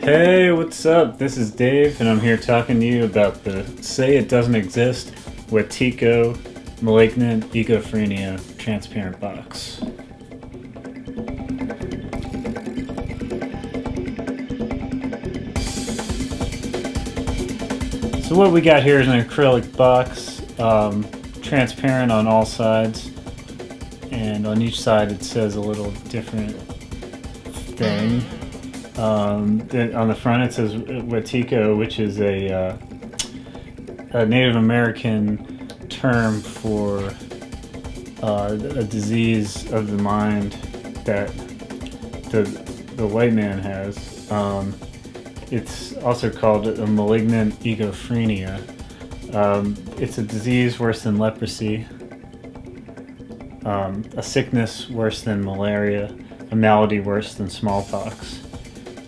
Hey, what's up? This is Dave, and I'm here talking to you about the Say It Doesn't Exist Wetiko Malignant Egophrenia Transparent Box. So what we got here is an acrylic box, um, transparent on all sides, and on each side it says a little different thing. Um, on the front it says Wetiko, which is a, uh, a Native American term for uh, a disease of the mind that the, the white man has. Um, it's also called a malignant egophrenia. Um, it's a disease worse than leprosy, um, a sickness worse than malaria, a malady worse than smallpox.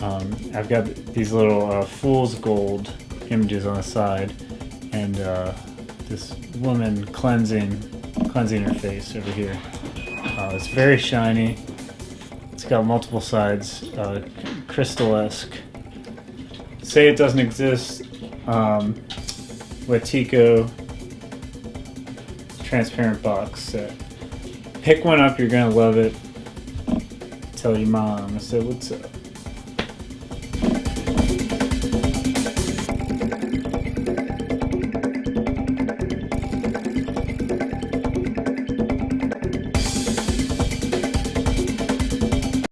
Um, I've got these little uh, fool's gold images on the side, and uh, this woman cleansing, cleansing her face over here. Uh, it's very shiny. It's got multiple sides, uh, crystal-esque. Say it doesn't exist. Um, transparent box set. Pick one up, you're gonna love it. Tell your mom I said what's up.